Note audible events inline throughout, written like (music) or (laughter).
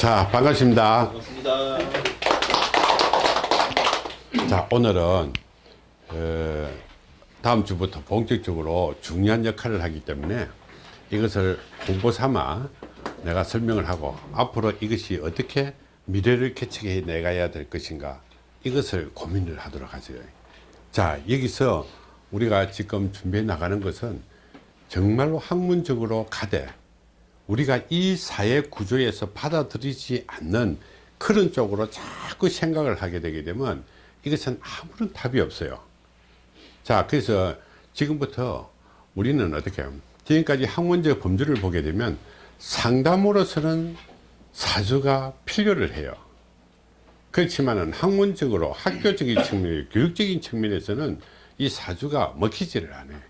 자 반갑습니다 반갑습니다. 자 오늘은 어, 다음 주부터 본격적으로 중요한 역할을 하기 때문에 이것을 공부 삼아 내가 설명을 하고 앞으로 이것이 어떻게 미래를 개척해 내가야 될 것인가 이것을 고민을 하도록 하죠 자 여기서 우리가 지금 준비해 나가는 것은 정말로 학문적으로 가되 우리가 이 사회 구조에서 받아들이지 않는 그런 쪽으로 자꾸 생각을 하게 되게 되면 이것은 아무런 답이 없어요 자 그래서 지금부터 우리는 어떻게? 지금까지 학문적 범주를 보게 되면 상담으로서는 사주가 필요를 해요 그렇지만은 학문적으로 학교적인 측면 교육적인 측면에서는 이 사주가 먹히지를 않아요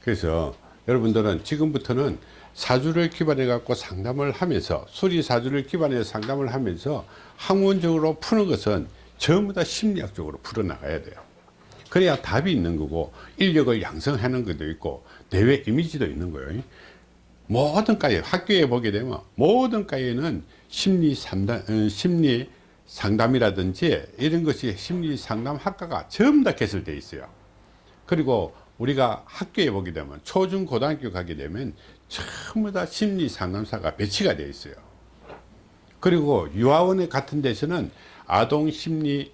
그래서 여러분들은 지금부터는 사주를 기반해 갖고 상담을 하면서 수리 사주를 기반해서 상담을 하면서 학문적으로 푸는 것은 전부 다 심리학적으로 풀어 나가야 돼요. 그래야 답이 있는 거고 인력을 양성하는 것도 있고 대외 이미지도 있는 거예요. 모든 과에 학교에 보게 되면 모든 과에는 심리 상담 어, 심리 상담이라든지 이런 것이 심리 상담 학과가 전부 다 개설되어 있어요. 그리고 우리가 학교에 보게 되면 초중 고등학교 가게 되면 전부 다 심리 상담사가 배치가 되어 있어요. 그리고 유아원 같은 데서는 아동 심리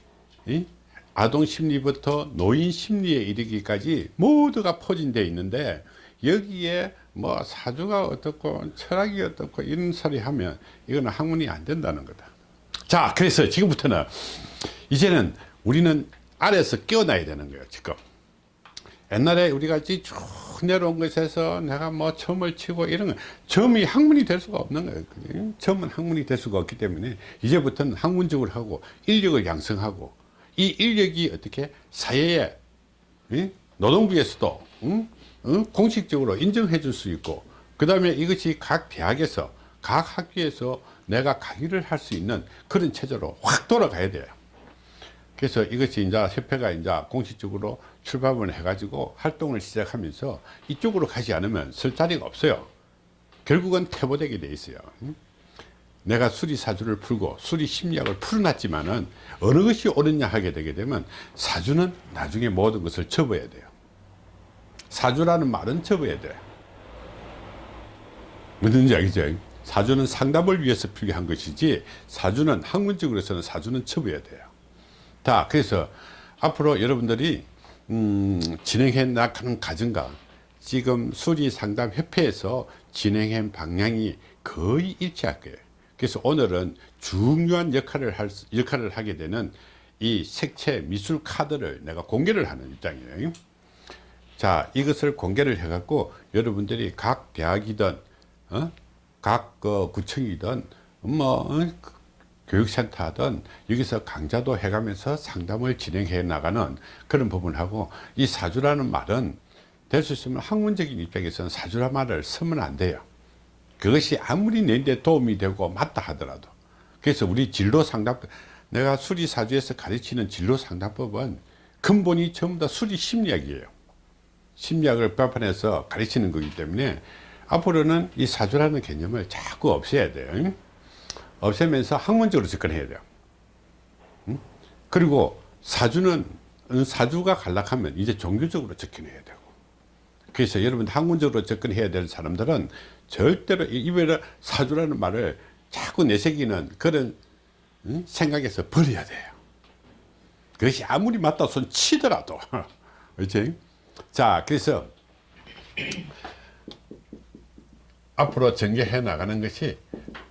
아동 심리부터 노인 심리에 이르기까지 모두가 포진되어 있는데 여기에 뭐 사주가 어떻고 철학이 어떻고 이런 소리 하면 이거는 학문이 안 된다는 거다. 자 그래서 지금부터는 이제는 우리는 아래에서 깨어나야 되는 거예요 지금 옛날에 우리가 쭉 내려온 것에서 내가 뭐 점을 치고 이런 거 점이 학문이 될 수가 없는 거예요 점은 학문이 될 수가 없기 때문에 이제부터는 학문적으로 하고 인력을 양성하고 이 인력이 어떻게 사회에 응? 노동부에서도? 공식적으로 인정해 줄 수 있고 그 다음에 이것이 각 대학에서 각 학교에서 내가 강의를 할 수 있는 그런 체제로 확 돌아가야 돼요 그래서 이것이 이제 협회가 이제 공식적으로 출범을 해가지고 활동을 시작하면서 이쪽으로 가지 않으면 쓸 자리가 없어요. 결국은 퇴보되게 돼 있어요. 내가 수리 사주를 풀고 수리 심리학을 풀어놨지만은 어느 것이 옳으냐 하게 되게 되면 사주는 나중에 모든 것을 접어야 돼요. 사주라는 말은 접어야 돼요. 무슨지 알겠죠? 사주는 상담을 위해서 필요한 것이지 사주는 학문적으로서는 사주는 접어야 돼요. 자 그래서 앞으로 여러분들이 음, 진행해 나가는 과정과 지금 수리상담협회에서 진행한 방향이 거의 일치할 거예요 그래서 오늘은 중요한 역할을 할 역할을 하게 되는 이 색채 미술 카드를 내가 공개를 하는 입장이에요 자 이것을 공개를 해 갖고 여러분들이 각 대학이든 어? 각 어, 구청이든 뭐 어? 교육센터 하든 여기서 강좌도 해가면서 상담을 진행해 나가는 그런 부분하고 이 사주라는 말은 될 수 있으면 학문적인 입장에서는 사주란 말을 쓰면 안 돼요. 그것이 아무리 내데 도움이 되고 맞다 하더라도. 그래서 우리 진로 상담 내가 수리 사주에서 가르치는 진로 상담법은 근본이 전부 다 수리 심리학이에요. 심리학을 배반해서 가르치는 거기 때문에 앞으로는 이 사주라는 개념을 자꾸 없애야 돼요 없애면서 학문적으로 접근해야 돼요. 그리고 사주는 사주가 간락하면 이제 종교적으로 접근해야 되고. 그래서 여러분 학문적으로 접근해야 될 사람들은 절대로 입에 사주라는 말을 자꾸 내새기는 그런 생각에서 버려야 돼요. 그것이 아무리 맞다 손 치더라도. (laughs) 그렇지? 자 그래서 앞으로 전개해 나가는 것이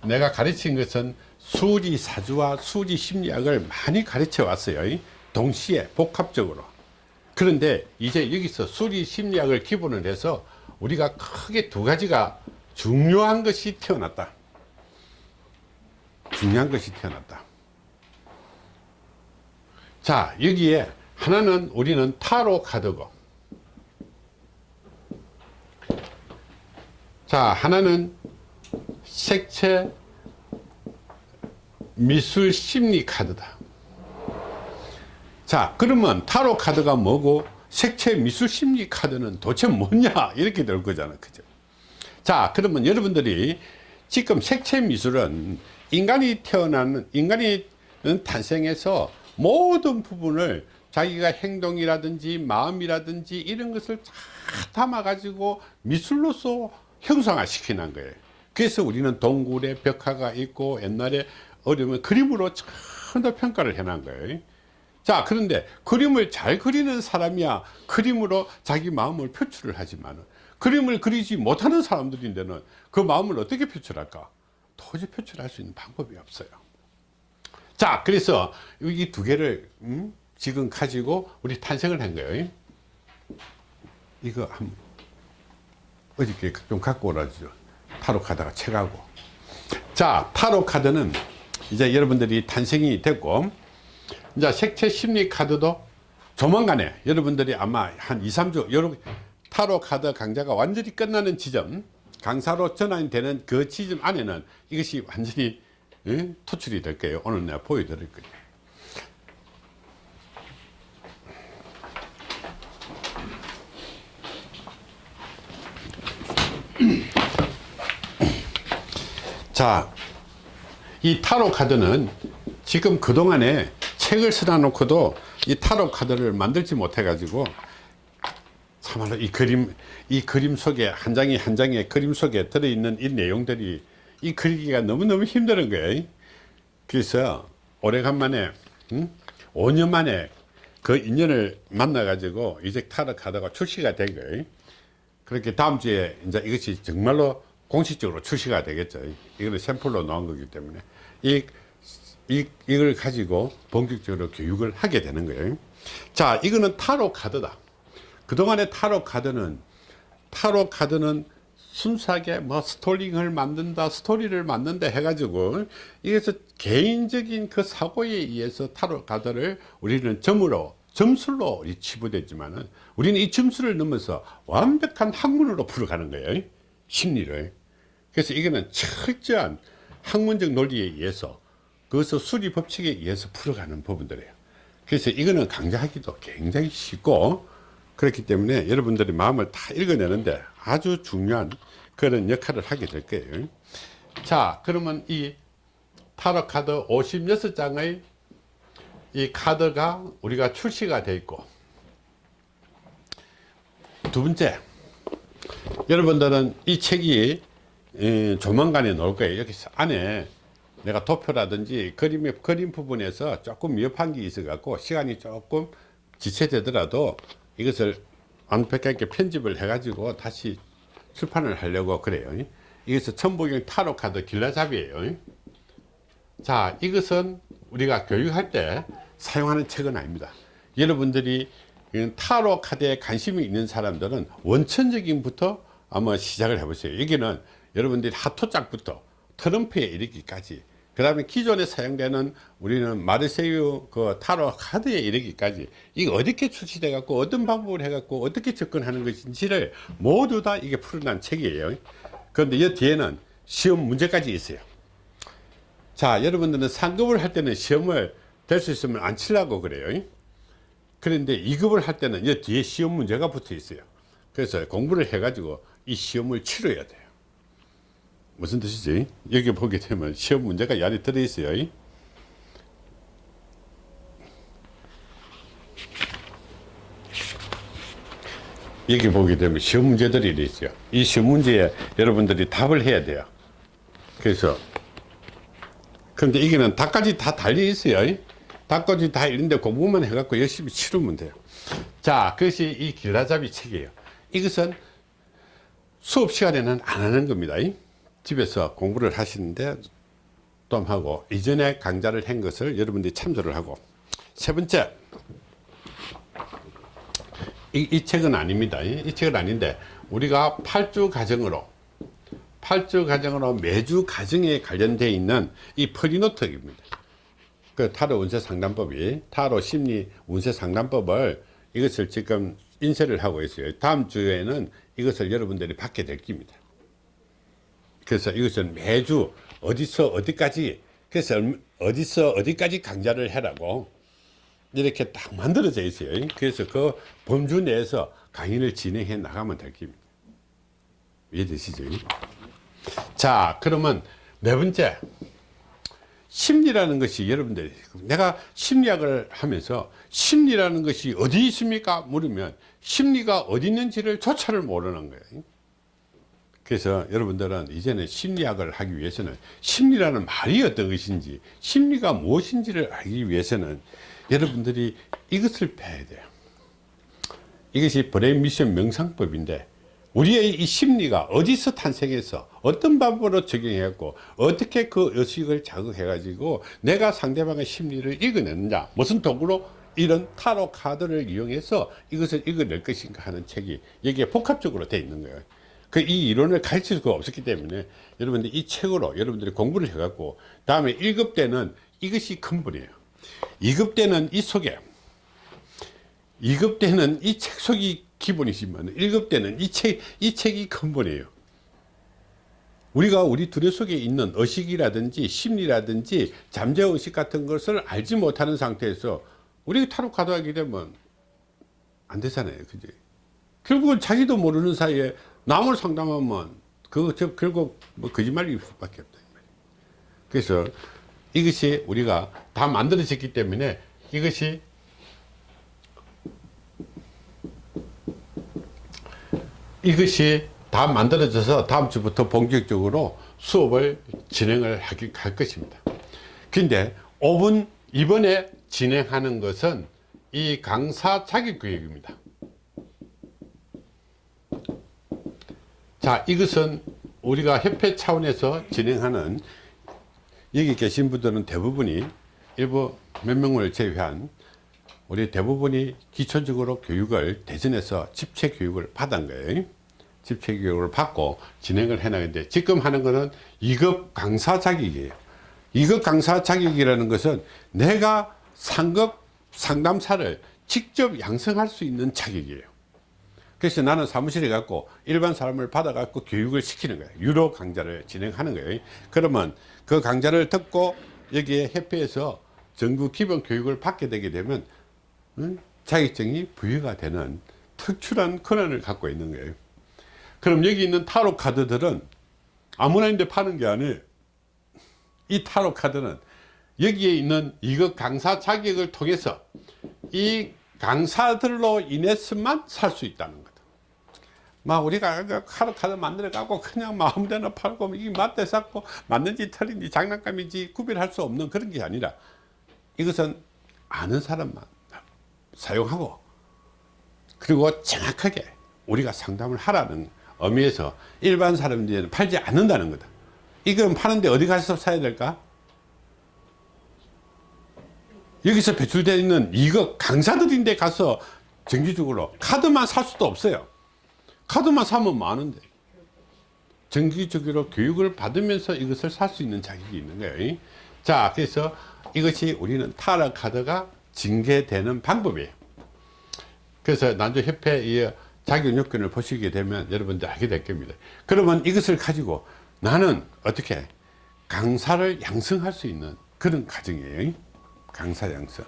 내가 가르친 것은 수리 사주와 수리 심리학을 많이 가르쳐 왔어요. 동시에 복합적으로. 그런데 이제 여기서 수리 심리학을 기본으로 해서 우리가 크게 두 가지가 중요한 것이 태어났다. 중요한 것이 태어났다. 자 여기에 하나는 우리는 타로 카드고 자 하나는 색채 미술 심리 카드다. 자 그러면 타로 카드가 뭐고 색채 미술 심리 카드는 도대체 뭐냐? 이렇게 될 거잖아 그죠? 자 그러면 여러분들이 지금 색채 미술은 인간이 태어나는 인간이 탄생해서 모든 부분을 자기가 행동이라든지 마음이라든지 이런 것을 다 담아 가지고 미술로서 형상화 시키는 거예요. 그래서 우리는 동굴에 벽화가 있고 옛날에 어려면 그림으로 전부 평가를 해놓은 거예요. 자 그런데 그림을 잘 그리는 사람이야 그림으로 자기 마음을 표출을 하지만 그림을 그리지 못하는 사람들인데는 그 마음을 어떻게 표출할까? 도저히 표출할 수 있는 방법이 없어요. 자 그래서 이 두 개를 음? 지금 가지고 우리 탄생을 한 거예요. 이거 한 어저께 좀 갖고 오라죠. 타로 카드가 책하고. 자 타로 카드는 이제 여러분들이 탄생이 됐고 이제 색채 심리 카드도 조만간에 여러분들이 아마 한 2, 3주 여러분 타로 카드 강좌가 완전히 끝나는 지점 강사로 전환이 되는 그 지점 안에는 이것이 완전히 예? 토출이 될 거예요. 오늘 내가 보여드릴 거예요 (clears throat) 자, 이 타로 카드는 지금 그동안에 책을 쓰다 놓고도 이 타로 카드를 만들지 못해 가지고 참말로 이 그림 이 그림 속에 한 장이 한 장의 그림 속에 들어있는 이 내용들이 이 그리기가 너무너무 힘든 거예요 그래서 오래간만에 음? 5년 만에 그 인연을 만나 가지고 이제 타로 카드가 출시가 된 거예요 그렇게 다음 주에 이제 이것이 정말로 공식적으로 출시가 되겠죠. 이거는 샘플로 나온 거기 때문에. 이, 이, 이걸 가지고 본격적으로 교육을 하게 되는 거예요. 자 이거는 타로 카드다. 그동안의 타로 카드는 타로 카드는 순수하게 뭐 스토링을 만든다 스토리를 만든다 해가지고 이게서 개인적인 그 사고에 의해서 타로 카드를 우리는 점으로 점술로 치부됐지만은 우리는 이 점수를 넘어서 완벽한 학문으로 풀어가는 거예요 심리를. 그래서 이거는 철저한 학문적 논리에 의해서 그것을 수리 법칙에 의해서 풀어가는 부분들이에요. 그래서 이거는 강좌하기도 굉장히 쉽고 그렇기 때문에 여러분들이 마음을 다 읽어내는데 아주 중요한 그런 역할을 하게 될 거예요. 자 그러면 이 타로 카드 56장의 이 카드가 우리가 출시가 되어 있고. 두 번째 여러분들은 이 책이 에, 조만간에 나올 거예요. 여기 안에 내가 도표라든지 그림의 그림 부분에서 조금 미흡한 게 있어 갖고 시간이 조금 지체되더라도 이것을 완벽하게 편집을 해 가지고 다시 출판을 하려고 그래요. 이것은 천부경 타로 카드 길라잡이에요. 자 이것은 우리가 교육할 때 사용하는 책은 아닙니다. 여러분들이 타로 카드에 관심이 있는 사람들은 원천적인부터 아마 시작을 해보세요. 여기는 여러분들이 하토짝부터 트럼프에 이르기까지 그 다음에 기존에 사용되는 우리는 마르세유 그 타로 카드에 이르기까지 이게 어떻게 출시돼 갖고 어떤 방법을 해 갖고 어떻게 접근하는 것인지를 모두 다 이게 풀어난 책이에요. 그런데 이 뒤에는 시험 문제까지 있어요. 자 여러분들은 상급을 할 때는 시험을 될 수 있으면 안 치려고 그래요. 그런데 2급을 할 때는 이 뒤에 시험 문제가 붙어 있어요. 그래서 공부를 해 가지고 이 시험을 치러야 돼요. 무슨 뜻이지? 여기 보게 되면 시험 문제가 이 안에 들어 있어요. 여기 보게 되면 시험 문제들이 있어요. 이 시험 문제에 여러분들이 답을 해야 돼요. 그래서 그런데 이게는 답까지 다 달려 있어요 답까지 다 있는데 공부만 해갖고 열심히 치르면 돼요. 자 그것이 이 길라잡이 책이에요. 이것은 수업 시간에는 안 하는 겁니다. 집에서 공부를 하시는데 좀 하고 이전에 강좌를 한 것을 여러분들이 참조를 하고. 세 번째 이, 이 책은 아닙니다. 이, 이 책은 아닌데 우리가 8주 과정으로 8주 과정으로 매주 과정에 관련되어 있는 이 프리노트입니다 그 타로 운세 상담법이 타로 심리 운세 상담법을 이것을 지금 인쇄를 하고 있어요. 다음 주에는 이것을 여러분들이 받게 될 겁니다. 그래서 이것은 매주 어디서 어디까지 그래서 어디서 어디까지 강좌를 해라고 이렇게 딱 만들어져 있어요. 그래서 그 범주 내에서 강의를 진행해 나가면 될 겁니다. 이해되시죠? 자 그러면 네 번째 심리라는 것이 여러분들이 내가 심리학을 하면서 심리라는 것이 어디 있습니까? 물으면 심리가 어디 있는지를 조차를 모르는 거예요. 그래서 여러분들은 이제는 심리학을 하기 위해서는 심리라는 말이 어떤 것인지 심리가 무엇인지를 알기 위해서는 여러분들이 이것을 배워야 돼요. 이것이 브레인 미션 명상법인데 우리의 이 심리가 어디서 탄생해서 어떤 방법으로 적용했고 어떻게 그 의식을 자극해 가지고 내가 상대방의 심리를 읽어내느냐 무슨 도구로 이런 타로 카드를 이용해서 이것을 읽어낼 것인가 하는 책이 여기에 복합적으로 되어 있는 거예요. 그 이 이론을 가르칠 수가 없었기 때문에 여러분들 이 책으로 여러분들이 공부를 해 갖고 다음에 1급 때는 이것이 근본이에요. 2급 때는 이 속에 2급 때는 이 책 속이 기본이지만 1급 때는 이 책, 이 책이 근본이에요. 우리가 우리 두뇌 속에 있는 의식이라든지 심리라든지 잠재의식 같은 것을 알지 못하는 상태에서 우리 타로 카드 하게 되면 안 되잖아요. 그지? 결국은 자기도 모르는 사이에 남을 상담하면 그거 저 결국 뭐 거짓말일 수밖에 없다. 그래서 이것이 우리가 다 만들어졌기 때문에 이것이 이것이 다 만들어져서 다음 주부터 본격적으로 수업을 진행을 하기, 할 것입니다. 근데 5분 이번에 진행하는 것은 이 강사 자격교육입니다. 자, 이것은 우리가 협회 차원에서 진행하는 여기 계신 분들은 대부분이 일부 몇 명을 제외한 우리 대부분이 기초적으로 교육을 대전에서 집체 교육을 받은 거예요. 집체 교육을 받고 진행을 해나가는데 지금 하는 거는 2급 강사 자격이에요. 2급 강사 자격이라는 것은 내가 상급 상담사를 직접 양성할 수 있는 자격이에요. 그래서 나는 사무실에 갖고 일반 사람을 받아 갖고 교육을 시키는 거예요. 유료 강좌를 진행하는 거예요. 그러면 그 강좌를 듣고 여기에 협회에서 정부 기본 교육을 받게 되게 되면 자격증이 부여가 되는 특출한 권한을 갖고 있는 거예요. 그럼 여기 있는 타로 카드들은 아무나 있는데 파는 게 아니에요. 이 타로 카드는 여기에 있는 이거 강사 자격을 통해서 이 강사들로 인해서만 살 수 있다는 거다. 막 우리가 그 타로 카드 만들어 갖고 그냥 마음대로 팔고 이게 맞대 쌓고 맞는지 틀린지 장난감인지 구별할 수 없는 그런 게 아니라 이것은 아는 사람만 사용하고 그리고 정확하게 우리가 상담을 하라는 의미에서 일반 사람들은 팔지 않는다는 거다. 이건 파는데 어디 가서 사야 될까? 여기서 배출되어 있는 이거 강사들인데 가서 정기적으로 카드만 살 수도 없어요. 카드만 사면 많은데 정기적으로 교육을 받으면서 이것을 살 수 있는 자격이 있는 거예요. 자 그래서 이것이 우리는 타라 카드가 징계되는 방법이에요 그래서 난조협회 자격 요건을 보시게 되면 여러분들 알게 될 겁니다. 그러면 이것을 가지고 나는 어떻게 강사를 양성할 수 있는 그런 과정이에요. 강사 양성.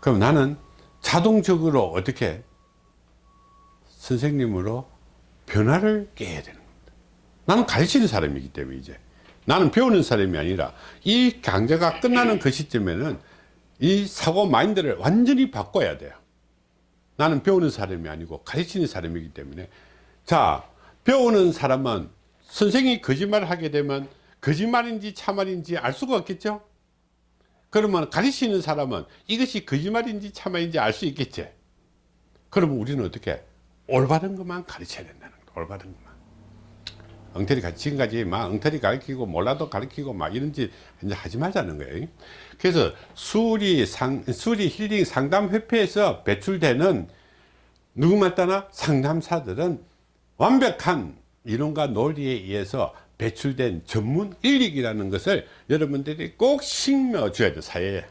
그럼 나는 자동적으로 어떻게 선생님으로 변화를 깨야 되는 겁니다. 나는 가르치는 사람이기 때문에 이제. 나는 배우는 사람이 아니라 이 강좌가 끝나는 그 시점에는 이 사고 마인드를 완전히 바꿔야 돼요. 나는 배우는 사람이 아니고 가르치는 사람이기 때문에. 자 배우는 사람은 선생이 거짓말을 하게 되면 거짓말인지 참말인지 알 수가 없겠죠? 그러면 가르치는 사람은 이것이 거짓말인지 참말인지 알 수 있겠지? 그러면 우리는 어떻게? 올바른 것만 가르쳐야 된다는 거다 올바른 것만 엉터리 가르 지금까지 막 엉터리 가르치고 몰라도 가르치고 막 이런지 이제 하지 말자는 거예요. 그래서 수리 상 수리 힐링 상담 협회에서 배출되는 누구만 따나? 상담사들은 완벽한 이론과 논리에 의해서 배출된 전문 인력이라는 것을 여러분들이 꼭 심어 줘야 돼 사회에.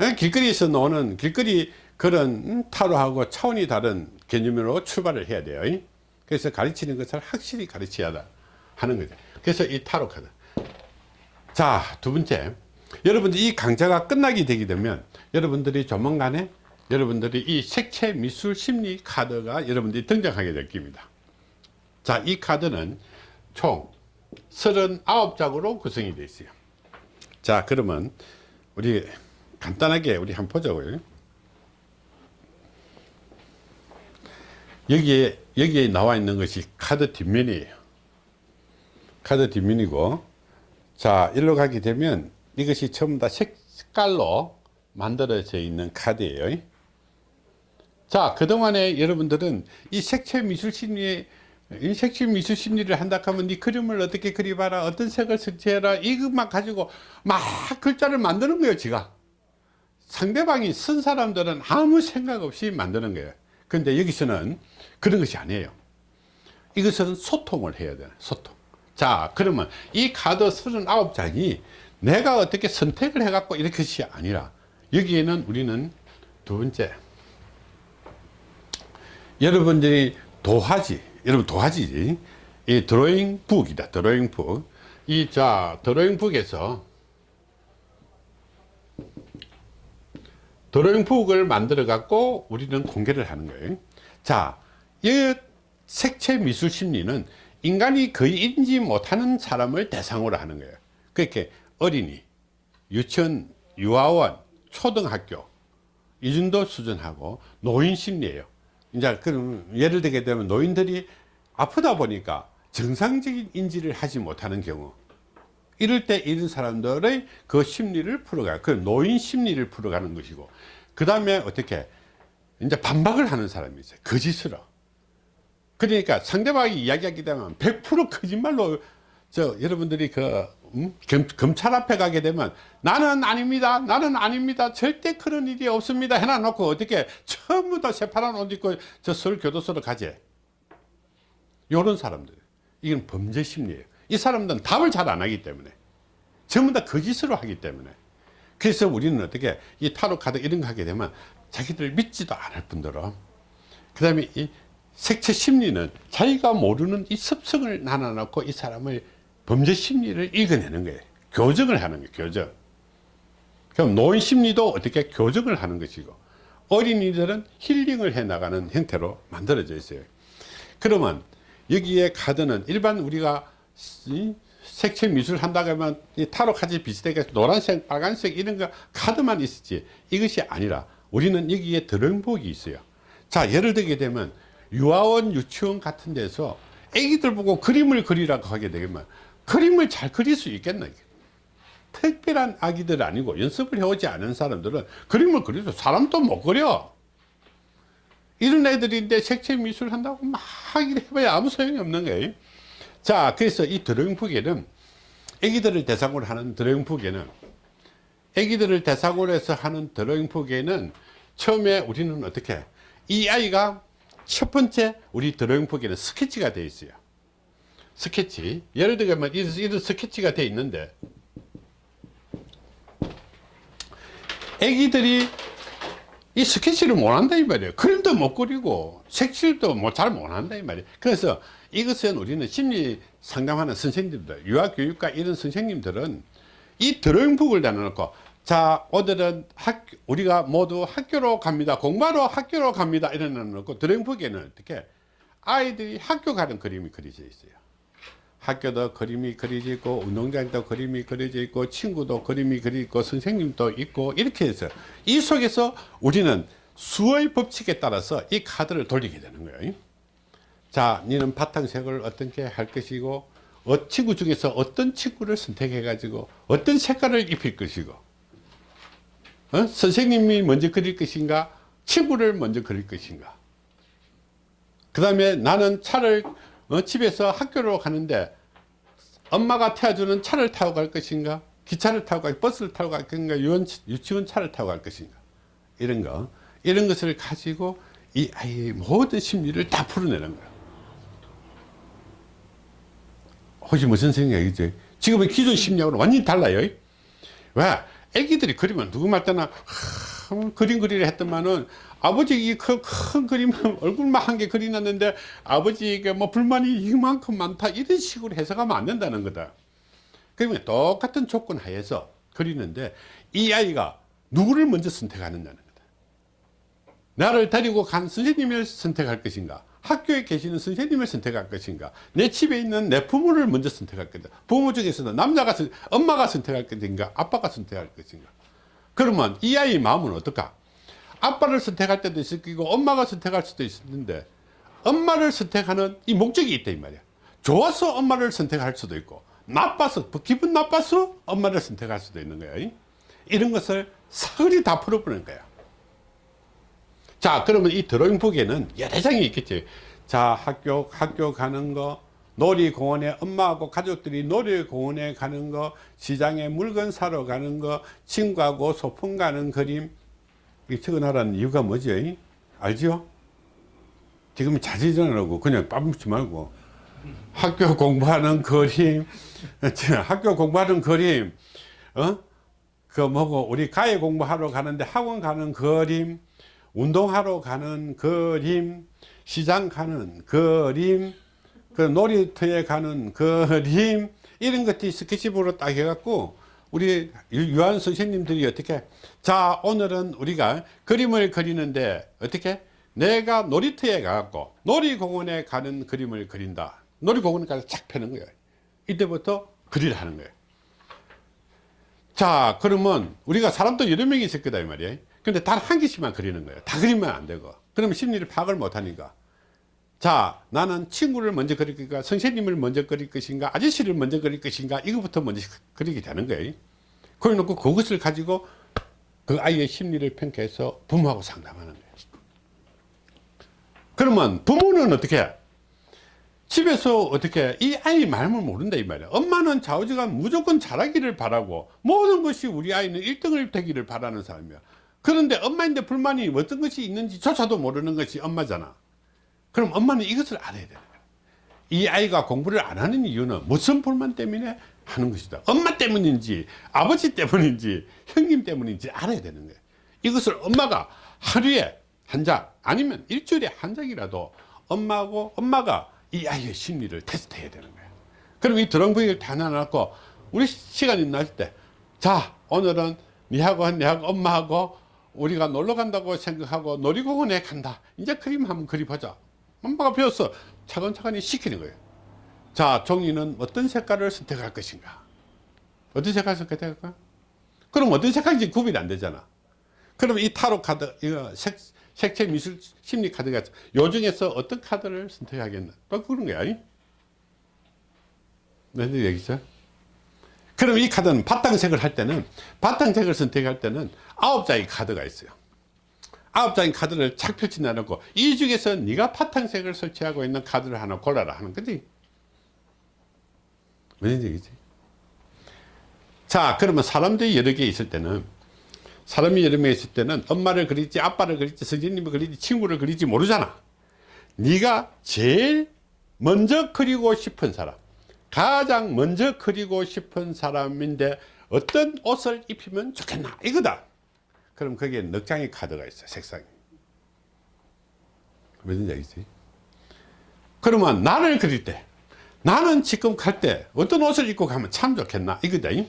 예, 길거리에서 노는 길거리 그런 타로하고 차원이 다른 개념으로 출발을 해야 돼요 그래서 가르치는 것을 확실히 가르쳐야 하는 거죠 그래서 이 타로 카드 자두 번째 여러분들 이 강좌가 끝나게 되게 되면 여러분들이 조만간에 여러분들이 이 색채 미술 심리 카드가 여러분들이 등장하게 될 겁니다 자, 이 카드는 총 39장으로 구성이 되어 있어요. 자, 그러면 우리 간단하게 우리 한번 보자고요. 여기에, 여기에 나와 있는 것이 카드 뒷면이에요. 카드 뒷면이고, 자, 일로 가게 되면 이것이 전부 다 색깔로 만들어져 있는 카드예요. 자, 그동안에 여러분들은 이 색채 미술 심리에 이 색채 미술 심리를 한다 하면 네 그림을 어떻게 그려봐라 어떤 색을 설치해라 이것만 가지고 막 글자를 만드는 거예요 지가 상대방이 쓴 사람들은 아무 생각 없이 만드는 거예요 근데 여기서는 그런 것이 아니에요. 이것은 소통을 해야 돼요 소통. 자 그러면 이 카드 39장이 내가 어떻게 선택을 해 갖고 이렇게 것이 아니라 여기에는 우리는 두 번째 여러분들이 도화지 여러분 도화지 이 드로잉 북이다 드로잉 북이 자 드로잉 북에서 드로잉 북을 만들어 갖고 우리는 공개를 하는 거예요. 자 이 색채 미술 심리는 인간이 거의 인지 못하는 사람을 대상으로 하는 거예요. 그렇게 어린이 유치원 유아원 초등학교 이 정도 수준하고 노인 심리예요. 이제 그럼 예를 들게 되면 노인들이 아프다 보니까 정상적인 인지를 하지 못하는 경우 이럴 때 이런 사람들의 그 심리를 풀어가요 그 노인 심리를 풀어가는 것이고 그 다음에 어떻게 이제 반박을 하는 사람이 있어요. 거짓으로 그러니까 상대방이 이야기하게 되면 100% 거짓말로 저 여러분들이 그 음? 검, 검찰 앞에 가게 되면 나는 아닙니다 나는 아닙니다 절대 그런 일이 없습니다 해놔놓고 어떻게 다 새파란 옷 입고 저 서울 교도소로 가지? 요런 사람들. 이건 범죄 심리예요. 이 사람들은 답을 잘 안 하기 때문에. 전부 다 거짓으로 하기 때문에. 그래서 우리는 어떻게 이 타로 카드 이런 거 하게 되면 자기들 믿지도 않을 뿐더러. 그 다음에 이 색채 심리는 자기가 모르는 이 습성을 나눠놓고 이 사람을 범죄 심리를 읽어내는 거예요. 교정을 하는 거예요 교정. 그럼 노인 심리도 어떻게 교정을 하는 것이고 어린이들은 힐링을 해 나가는 형태로 만들어져 있어요. 그러면 여기에 카드는 일반 우리가 색채 미술 한다고 하면 타로 카드 비슷하게 노란색 빨간색 이런 거 카드만 있었지. 이것이 아니라 우리는 여기에 드럼복이 있어요. 자 예를 들게 되면 유아원 유치원 같은 데서 애기들 보고 그림을 그리라고 하게 되면 그림을 잘 그릴 수 있겠나 특별한 아기들 아니고 연습을 해오지 않은 사람들은 그림을 그려도 사람도 못 그려. 이런 애들인데 색채 미술 한다고 막 해봐야 아무 소용이 없는 거예요. 자 그래서 이 드로잉북에는 애기들을 대상으로 하는 드로잉북에는 애기들을 대상으로 해서 하는 드로잉북에는 처음에 우리는 어떻게 이 아이가 첫 번째 우리 드로잉북에는 스케치가 되어 있어요. 스케치. 예를 들면 이런 스케치가 되어 있는데 애기들이 이 스케치를 못한다 이 말이에요. 그림도 못 그리고 색칠도 뭐 잘 못한다 이 말이에요. 그래서 이것은 우리는 심리 상담하는 선생님들 유아교육과 이런 선생님들은 이 드로잉북을 내놓고 자 오늘은 학 우리가 모두 학교로 갑니다. 공부하러 학교로 갑니다. 이런 거 놓고 드로잉북에는 어떻게 아이들이 학교 가는 그림이 그려져 있어요. 학교도 그림이 그려져 있고 운동장도 그림이 그려져 있고 친구도 그림이 그려져 있고 선생님도 있고 이렇게 해서 이 속에서 우리는 수의 법칙에 따라서 이 카드를 돌리게 되는 거예요. 자 니는 바탕색을 어떻게 할 것이고 어, 친구 중에서 어떤 친구를 선택해 가지고 어떤 색깔을 입힐 것이고 어? 선생님이 먼저 그릴 것인가? 친구를 먼저 그릴 것인가? 그 다음에 나는 차를 어, 집에서 학교로 가는데 엄마가 태워주는 차를 타고 갈 것인가? 기차를 타고 갈 버스를 타고 갈 것인가? 유원, 유치원 차를 타고 갈 것인가? 이런 거. 이런 것을 가지고 이 아이의 모든 심리를 다 풀어내는 거야. 혹시 무슨 생각이지? 지금은 기존 심리하고는 완전히 달라요. 왜 애기들이 그리면 누구 말 때나 하, 그림 그리려 했더만은 아버지 큰, 큰 그림 (laughs) 얼굴만 한개 그리놨는데 아버지에게 뭐 불만이 이만큼 많다 이런 식으로 해석하면 안 된다는 거다. 그러면 똑같은 조건 하에서 그리는데 이 아이가 누구를 먼저 선택하느냐는 거다. 나를 데리고 간 선생님을 선택할 것인가 학교에 계시는 선생님을 선택할 것인가? 내 집에 있는 내 부모를 먼저 선택할 것인가? 부모 중에서는 남자가 선- 엄마가 선택할 것인가? 아빠가 선택할 것인가? 그러면 이 아이의 마음은 어떨까? 아빠를 선택할 때도 있을 거고 엄마가 선택할 수도 있는데 엄마를 선택하는 이 목적이 있다 이 말이야. 좋아서 엄마를 선택할 수도 있고 나빠서 기분 나빠서 엄마를 선택할 수도 있는 거야. 이? 이런 것을 사흘이 다 풀어보는 거야 자 그러면 이 드로잉북에는 여러 장이 있겠지. 자 학교 학교 가는 거 놀이공원에 엄마하고 가족들이 놀이공원에 가는 거 시장에 물건 사러 가는 거 친구하고 소풍 가는 그림. 이 적어놔라는 이유가 뭐죠 알죠 지금 자제전하고. 그냥 빠묻지 말고. 학교 공부하는 그림. (laughs) 학교 공부하는 그림. 어? 그 뭐고 우리 가해 공부하러 가는데 학원 가는 그림 운동하러 가는 그림 시장 가는 그림 그 놀이터에 가는 그림 이런 것들이 스케치북으로 딱 해갖고 우리 유- 유한 선생님들이 어떻게 자 오늘은 우리가 그림을 그리는데 어떻게? 내가 놀이터에 가갖고 놀이공원에 가는 그림을 그린다. 놀이공원에 가서 착 펴는 거예요. 이때부터 그리를 하는 거예요. 자 그러면 우리가 사람도 여러 명이 있을 거다 이 말이에요 근데 단 한 개씩만 그리는 거예요. 다 그리면 안 되고. 그러면 심리를 파악을 못 하니까. 자 나는 친구를 먼저 그릴 것인가 선생님을 먼저 그릴 것인가? 아저씨를 먼저 그릴 것인가? 이거부터 먼저 그리게 되는 거예요. 그래 놓고 그것을 가지고 그 아이의 심리를 평가해서 부모하고 상담하는 거예요. 그러면 부모는 어떻게 해? 집에서 어떻게 이 아이 말을 모른다 이 말이야. 엄마는 좌우지간 무조건 잘하기를 바라고 모든 것이 우리 아이는 1등을 되기를 바라는 사람이야 그런데 엄마인데 불만이 어떤 것이 있는지 조차도 모르는 것이 엄마잖아. 그럼 엄마는 이것을 알아야 거야. 이 아이가 공부를 안 하는 이유는 무슨 불만 때문에 하는 것이다. 엄마 때문인지 아버지 때문인지 형님 때문인지 알아야 되는 거야. 이것을 엄마가 하루에 한 장 아니면 일주일에 한 장이라도 엄마하고 엄마가 이 아이의 심리를 테스트해야 되는 거예요 그럼 이 드럼부익을 다 나눠놓고 우리 시간이 날 때 자 오늘은 니하고 내하고 엄마하고 우리가 놀러 간다고 생각하고 놀이공원에 간다. 이제 그림 한번 그려보자. 엄마가 배웠어. 차근차근히 시키는 거예요. 자 종이는 어떤 색깔을 선택할 것인가? 어떤 색깔을 선택할까 그럼 어떤 색깔인지 구분이 안 되잖아. 그럼 이 타로 카드 이거 색, 색채 미술 심리 카드가 요 중에서 어떤 카드를 선택하겠나? 또 그런 거야 이? 무슨 얘기죠 그럼 이 카드는 바탕색을 할 때는 바탕색을 선택할 때는 아홉 장의 카드가 있어요. 아홉 장의 카드를 착 펼치 내놓고 이 중에서 네가 바탕색을 설치하고 있는 카드를 하나 골라라 하는 거지. 무슨 얘기지? 자 그러면 사람들이 여러 개 있을 때는 사람이 여러 명 있을 때는 엄마를 그릴지 아빠를 그릴지 선생님을 그릴지 친구를 그릴지 모르잖아. 네가 제일 먼저 그리고 싶은 사람 가장 먼저 그리고 싶은 사람인데 어떤 옷을 입히면 좋겠나? 이거다. 그럼 거기에 넉 장의 카드가 있어 색상이. 무슨 얘기지? 그러면 나를 그릴 때 나는 지금 갈 때 어떤 옷을 입고 가면 참 좋겠나? 이거다 잉?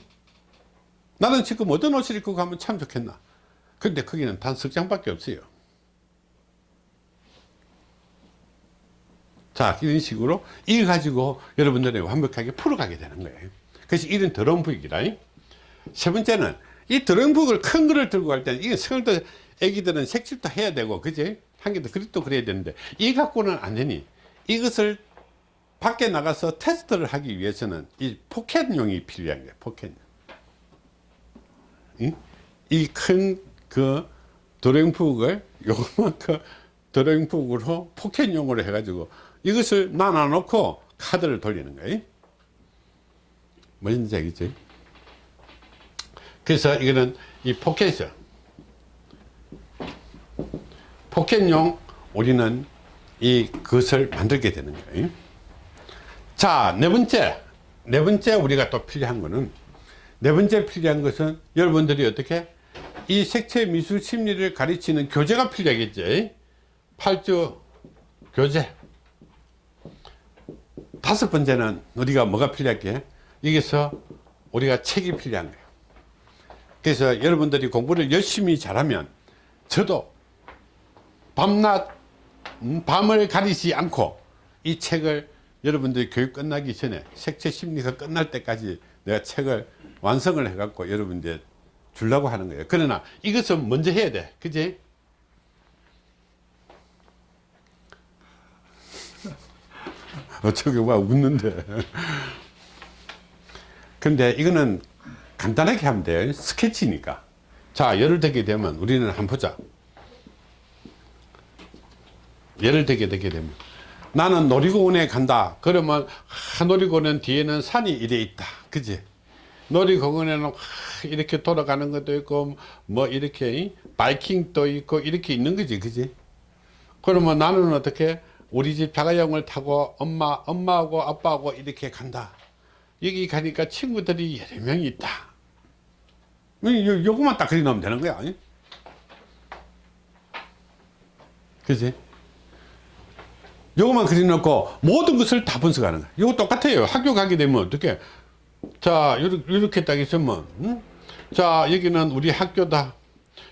나는 지금 어떤 옷을 입고 가면 참 좋겠나? 근데 거기는 단 석 장밖에 없어요 자 이런 식으로 이거 가지고 여러분들이 완벽하게 풀어가게 되는 거예요. 그래서 이런 더러운 부익이다 세 번째는 이 더러운 부익을 큰 거를 들고 갈 때는 이게 성도 애기들은 색칠도 해야 되고 그지? 한개더 그립도 그려야 되는데 이 갖고는 안 되니 이것을 밖에 나가서 테스트를 하기 위해서는 이 포켓용이 필요한 거예요 포켓 이큰그 드로잉북을 요만큼 드로잉북으로 포켓용으로 해가지고 이것을 나눠 놓고 카드를 돌리는 거예요. 뭔지 알겠지? 그래서 이거는 이 포켓이요 포켓용 우리는 이 것을 만들게 되는 거예요. 자네 번째. 네 번째 우리가 또 필요한 거는 네 번째 필요한 것은 여러분들이 어떻게 이 색채 미술 심리를 가르치는 교재가 필요하겠지? 팔주 교재 다섯 번째는 우리가 뭐가 필요할게? 여기서 우리가 책이 필요한 거예요. 그래서 여러분들이 공부를 열심히 잘하면 저도 밤낮 음, 밤을 가리지 않고 이 책을 여러분들이 교육 끝나기 전에 색채 심리가 끝날 때까지 내가 책을 완성을 해 갖고 여러분들 주려고 하는 거예요. 그러나 이것은 먼저 해야 돼. 그지 어쩌게 와 웃는데. 근데 이거는 간단하게 하면 돼요. 스케치니까. 자 예를 들게 되면 우리는 한번 보자. 예를 들게 되게 되면. 나는 놀이공원에 간다. 그러면 하, 놀이공원 뒤에는 산이 이래 있다. 그지? 놀이공원에는 하, 이렇게 돌아가는 것도 있고 뭐 이렇게 바이킹도 있고 이렇게 있는 거지. 그지? 그러면 나는 어떻게 우리 집 자가용을 타고 엄마 엄마하고 아빠하고 이렇게 간다 여기 가니까 친구들이 여러 명이 있다 요, 요거만 딱 그리 놓으면 되는 거야 그지 요것만 그려놓고 모든 것을 다 분석하는 거야. 이거 똑같아요. 학교 가게 되면 어떻게? 자, 이렇게, 이렇게 딱 있으면, 응? 자, 여기는 우리 학교다.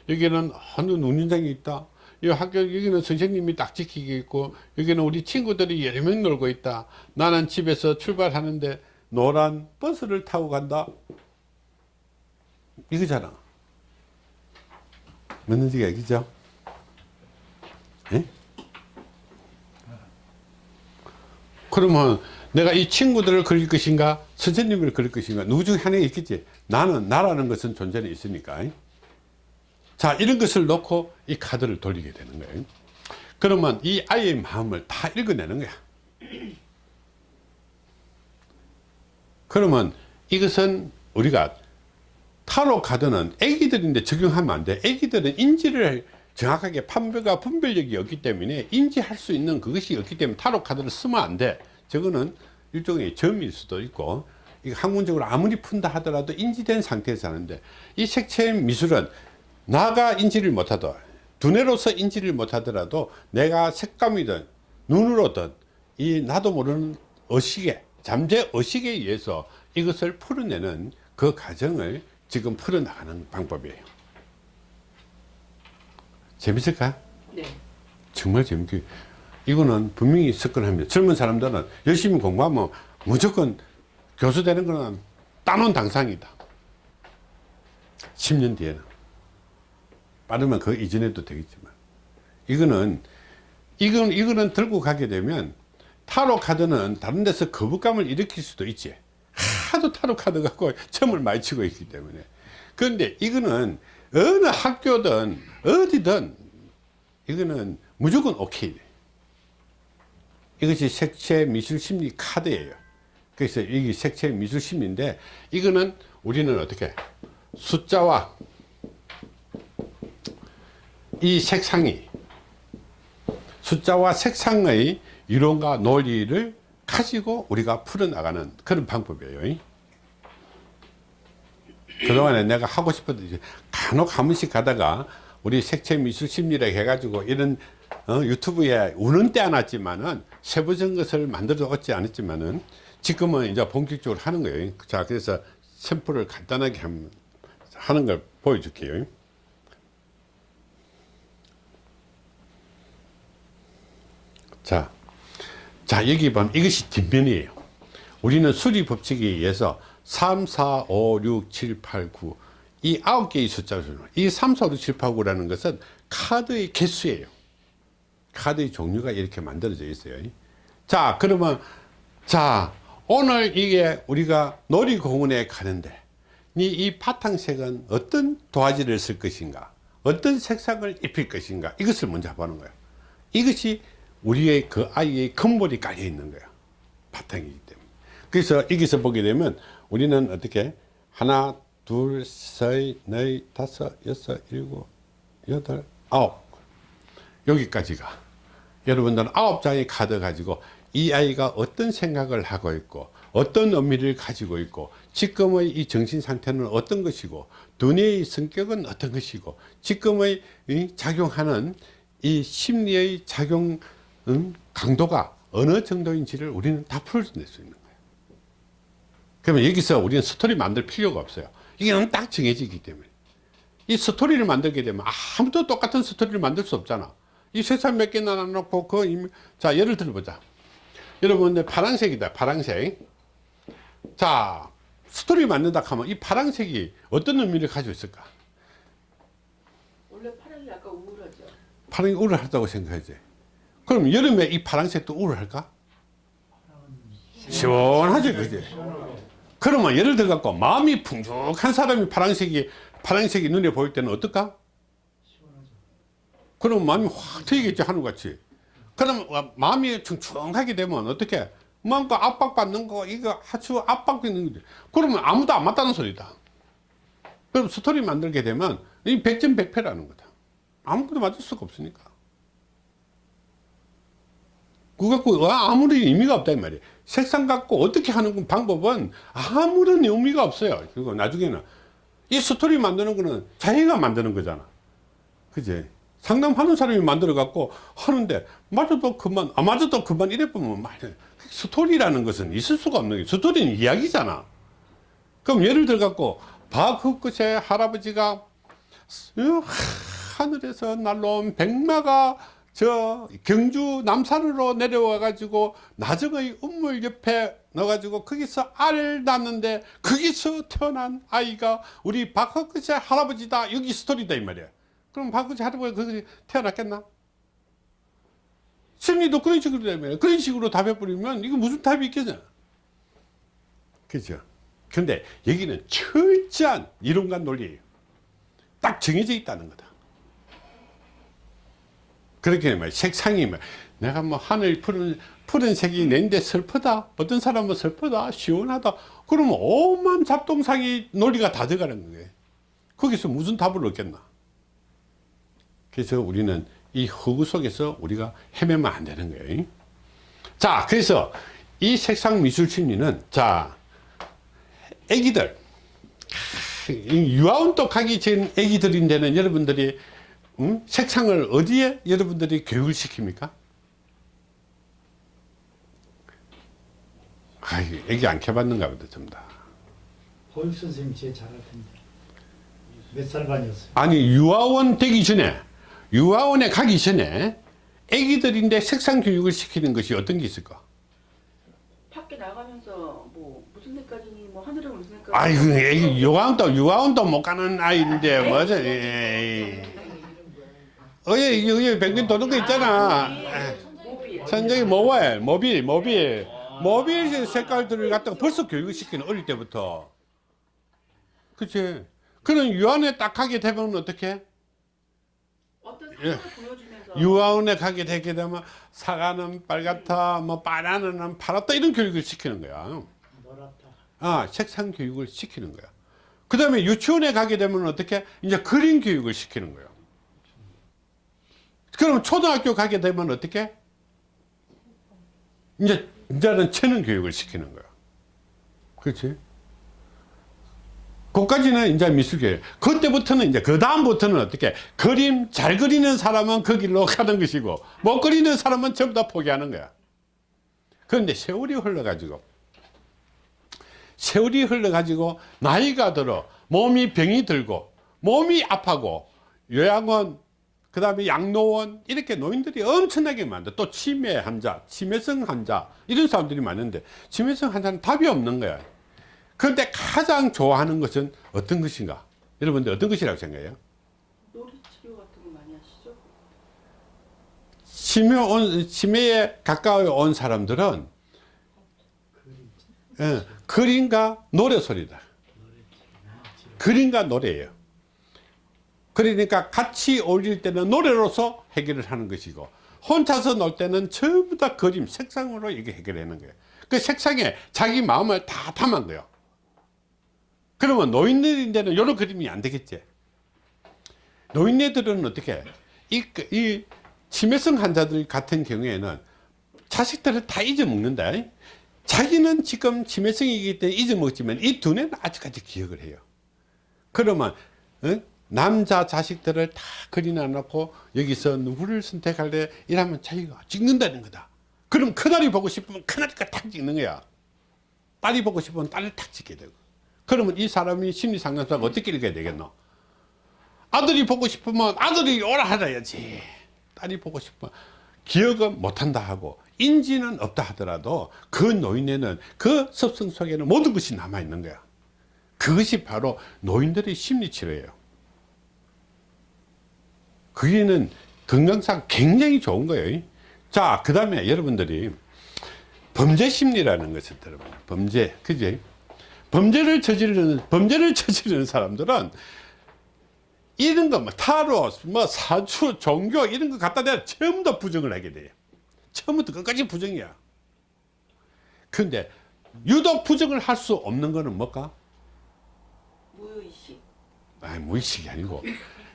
여기는 어느 운동장이 있다. 이 학교, 여기는 선생님이 딱 지키고 있고, 여기는 우리 친구들이 여러 명 놀고 있다. 나는 집에서 출발하는데 노란 버스를 타고 간다. 이거잖아. 맞는지 얘기죠? 예? 그러면 내가 이 친구들을 그릴 것인가 선생님을 그릴 것인가 누구 중에 하나가 있겠지 나는 나라는 것은 존재는 있으니까 자 이런 것을 놓고 이 카드를 돌리게 되는 거예요. 그러면 이 아이의 마음을 다 읽어내는 거야. 그러면 이것은 우리가 타로 카드는 애기들인데 적용하면 안돼. 애기들은 인지를 정확하게 판별과 분별력이 없기 때문에 인지할 수 있는 그것이 없기 때문에 타로 카드를 쓰면 안돼. 저거는 일종의 점일 수도 있고 이 학문적으로 아무리 푼다 하더라도 인지된 상태에서 하는데 이 색채 미술은 나가 인지를 못하더 두뇌로서 인지를 못하더라도 내가 색감이든 눈으로든 이 나도 모르는 의식에 잠재 의식에 의해서 이것을 풀어내는 그 과정을 지금 풀어나가는 방법이에요 재밌을까? 네. 정말 재밌게 이거는 분명히 접근합니다 젊은 사람들은 열심히 공부하면 무조건 교수 되는 거는 따놓은 당상이다 10년 뒤에는 빠르면 그 이전에도 되겠지만. 이거는 이건 이거는 들고 가게 되면 타로 카드는 다른 데서 거부감을 일으킬 수도 있지. 하도 타로 카드 갖고 점을 많이 치고 있기 때문에. 그런데 이거는 어느 학교든 어디든 이거는 무조건 오케이. 돼. 이것이 색채 미술 심리 카드예요. 그래서 이게 색채 미술 심리인데 이거는 우리는 어떻게 숫자와 이 색상이 숫자와 색상의 이론과 논리를 가지고 우리가 풀어나가는 그런 방법이에요 그동안에 내가 하고 싶었던 간혹 한 번씩 가다가 우리 색채 미술 심리를 해가지고 이런 어, 유튜브에 우는 때 안 왔지만은 세부적인 것을 만들어 얻지 않았지만은 지금은 이제 본격적으로 하는 거예요. 자, 그래서 샘플을 간단하게 함- 하는 걸 보여줄게요. 자, 자, 여기 보면 이것이 뒷면이에요. 우리는 수리 법칙에 의해서 3, 4, 5, 6, 7, 8, 9. 이 아홉 개의 숫자를, 이 3, 4, 5, 6, 7, 8, 9라는 것은 카드의 개수예요. 카드의 종류가 이렇게 만들어져 있어요. 자, 그러면, 자, 오늘 이게 우리가 놀이공원에 가는데, 이, 이 바탕색은 어떤 도화지를 쓸 것인가, 어떤 색상을 입힐 것인가, 이것을 먼저 보는 거예요. 이것이 우리의 그 아이의 근본이 깔려 있는 거예요. 바탕이기 때문에. 그래서 여기서 보게 되면 우리는 어떻게 하나, 둘, 셋, 넷, 다섯, 여섯, 일곱, 여덟, 아홉 여기까지가 여러분들은 아홉 장의 카드 가지고 이 아이가 어떤 생각을 하고 있고 어떤 의미를 가지고 있고 지금의 이 정신 상태는 어떤 것이고 두뇌의 성격은 어떤 것이고 지금의 이 작용하는 이 심리의 작용 음, 강도가 어느 정도인지를 우리는 다 풀어낼 수 있는 거예요. 그러면 여기서 우리는 스토리 만들 필요가 없어요. 이게 딱 정해지기 때문에. 이 스토리를 만들게 되면 아무도 똑같은 스토리를 만들 수 없잖아. 이 색상 몇개 나눠놓고 그 자 예를 들어보자. 여러분 내 파란색이다 파란색. 자 스토리 만든다 하면 이 파란색이 어떤 의미를 가지고 있을까? 원래 파랑이 약간 우울하죠. 파란이 우울하다고 생각하지 그럼 여름에 이 파란색도 우울할까? 시원하지 그지? 그러면 예를 들어 갖고 마음이 풍족한 사람이 파란색이 파란색이 눈에 보일 때는 어떨까? 그럼 마음이 확 트이겠지 하늘같이. 그럼 와- 마음이 충충하게 되면 어떻게? 뭔가 압박받는 거 이거 아주 압박받는 거지. 그러면 아무도 안 맞다는 소리다. 그럼 스토리 만들게 되면 이 백전백패라는 거다. 아무것도 맞을 수가 없으니까 그거 갖고 아무리 의미가 없다 이 말이에요. 색상 갖고 어떻게 하는 방법은 아무런 의미가 없어요. 그리고 나중에는. 이 스토리 만드는 거는 자기가 만드는 거잖아. 그지? 상담하는 사람이 만들어 갖고 하는데 맞아도 그만 아 맞아도 그만 이래 보면 말이야 스토리라는 것은 있을 수가 없는 게 스토리는 이야기잖아. 그럼 예를 들어 갖고 박흑끝에 할아버지가 어, 하늘에서 날라온 백마가 저 경주 남산으로 내려와 가지고 나정의 우물 옆에 넣어 가지고 거기서 알을 낳는데 거기서 태어난 아이가 우리 박흑끝의 할아버지다. 여기 스토리다 이 말이야. 그럼 박흑끝의 할아버지가 거기 태어났겠나? 심리도 그런 식으로 되면 그런 식으로 답해버리면 이거 무슨 답이 있겠냐? 그죠? 근데 여기는 철저한 이론과 논리예요. 딱 정해져 있다는 거다 그렇게 말 색상이 막 내가 뭐 하늘 푸른 푸른색이 내인데 슬프다? 어떤 사람은 슬프다? 시원하다? 그러면 오만 잡동사기 논리가 다 들어가는 거예요. 거기서 무슨 답을 얻겠나? 그래서 우리는 이 허구 속에서 우리가 헤매면 안 되는 거예요. 자 그래서 이 색상 미술 심리는 자 애기들. 유아운동 가기 전 애기들인데는 여러분들이 음? 색상을 어디에 여러분들이 교육을 시킵니까? 아이, 애기 안 켜봤는가 보다, 전부 다. 보육 선생님 제일 잘할 텐데 몇 살 반이었어요? 아니, 유아원 되기 전에, 유아원에 가기 전에 애기들인데 색상 교육을 시키는 것이 어떤 게 있을까? 밖에 나가면서 뭐 무슨 색깔이니 뭐 하늘은 무슨 색깔. 아이고, 애기 유아원도, 유아원도 못 가는 아이인데, (laughs) 뭐죠? 어예, 여기 백근 도는 거 있잖아. 천정이 모바일, 모빌, 모빌. 모빌 색깔들을 갖다가 벌써 교육을 시키는 어릴 때부터. 그치? 그런 유아원에 딱 가게 되면 어떻게? 어떤 예. 색깔을 보여주면서. 유아원에 가게 되게 되면 사과는 빨갛다, 뭐 바나나는 파랗다 이런 교육을 시키는 거야. 아, 색상 교육을 시키는 거야. 그 다음에 유치원에 가게 되면 어떻게? 이제 그림 교육을 시키는 거야. 그럼 초등학교 가게 되면 어떻게? 이제, 이제는 체능 교육을 시키는 거야. 그렇지? 그까지는 이제 미술교육. 그때부터는 이제, 그 다음부터는 어떻게? 그림 잘 그리는 사람은 그 길로 가는 것이고, 못 그리는 사람은 전부 다 포기하는 거야. 그런데 세월이 흘러가지고, 세월이 흘러가지고 나이가 들어 몸이 병이 들고 몸이 아파고 요양원 그 다음에 양로원 이렇게 노인들이 엄청나게 많다 또 치매 환자 치매성 환자 이런 사람들이 많은데 치매성 환자는 답이 없는 거야 그런데 가장 좋아하는 것은 어떤 것인가 여러분들 어떤 것이라고 생각해요 놀이 치료 같은 거 많이 하시죠? 치매 온, 치매에 가까이 온 사람들은 예, 그림과 노래 소리다. 그림과 노래예요. 그러니까 같이 어울릴 때는 노래로서 해결을 하는 것이고 혼자서 놀 때는 전부 다 그림, 색상으로 이게 해결하는 거예요. 그 색상에 자기 마음을 다 담은 거예요. 그러면 노인들인데는 이런 그림이 안 되겠지. 노인네들은 어떻게 이, 이 치매성 환자들 같은 경우에는 자식들을 다 잊어먹는다. 자기는 지금 치매성이기 때문에 잊어먹지만 이 두뇌는 아직까지 기억을 해요. 그러면 어? 남자 자식들을 다 그리나 놓고 여기서 누구를 선택할래 이러면 자기가 찍는다는 거다. 그럼 큰아이 보고 싶으면 큰아이가 탁 찍는 거야. 딸이 보고 싶으면 딸을 탁 찍게 되고. 그러면 이 사람이 심리상담사가 어떻게 읽어야 되겠노? 아들이 보고 싶으면 아들이 오라 하라야지. 딸이 보고 싶어 기억은 못한다 하고 인지는 없다 하더라도 그 노인에는 그 습성 속에는 모든 것이 남아 있는 거야 그것이 바로 노인들의 심리치료예요 그게는 건강상 굉장히 좋은 거예요 자 그 다음에 여러분들이 범죄 심리라는 것을 들어봐요 범죄 그지 범죄를 저지르는 범죄를 (laughs) 저지르는 사람들은 이런 거, 뭐, 타로, 뭐, 사주, 종교, 이런 거 갖다 전부 다 부정을 하게 돼요. 처음부터 끝까지 부정이야. 근데, 유독 부정을 할 수 없는 거는 뭘까? 무의식. 아니, 무의식이 아니고,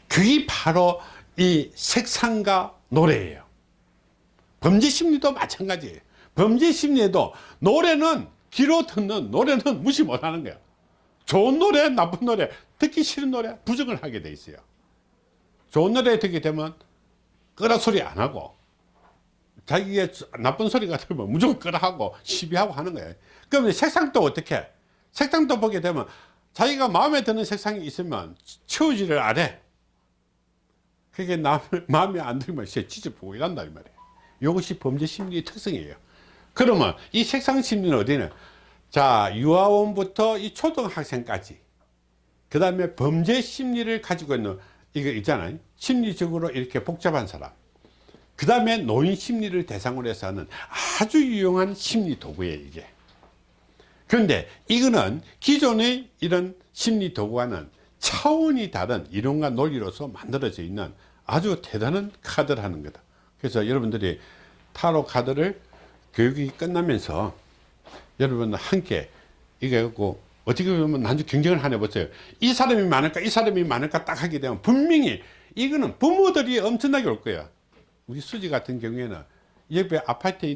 그게 바로 이 색상과 노래예요. 범죄 심리도 마찬가지예요. 범죄 심리에도 노래는, 귀로 듣는 노래는 무시 못 하는 거야. 좋은 노래, 나쁜 노래, 듣기 싫은 노래, 부정을 하게 돼 있어요. 좋은 노래 듣게 되면 끄라 소리 안 하고, 자기가 나쁜 소리가 들면 무조건 끄라 하고, 시비하고 하는 거예요. 그러면 색상도 어떻게? 색상도 보게 되면 자기가 마음에 드는 색상이 있으면 치우지를 안 해. 그게 남, (laughs) 마음에 안 들면 찢어보고 이란다, 이 말이에요. 이것이 범죄 심리의 특성이에요. 그러면 이 색상 심리는 어디는? 자, 유아원부터 이 초등학생까지. 그 다음에 범죄 심리를 가지고 있는, 이거 있잖아요. 심리적으로 이렇게 복잡한 사람. 그 다음에 노인 심리를 대상으로 해서 하는 아주 유용한 심리 도구예요, 이게. 그런데 이거는 기존의 이런 심리 도구와는 차원이 다른 이론과 논리로서 만들어져 있는 아주 대단한 카드라는 거다. 그래서 여러분들이 타로 카드를 교육이 끝나면서 여러분 함께 이거 갖고 어떻게 보면 난주 경쟁을 하나 보세요. 이 사람이 많을까 이 사람이 많을까 딱 하게 되면 분명히 이거는 부모들이 엄청나게 올 거야. 우리 수지 같은 경우에는 옆에 아파트에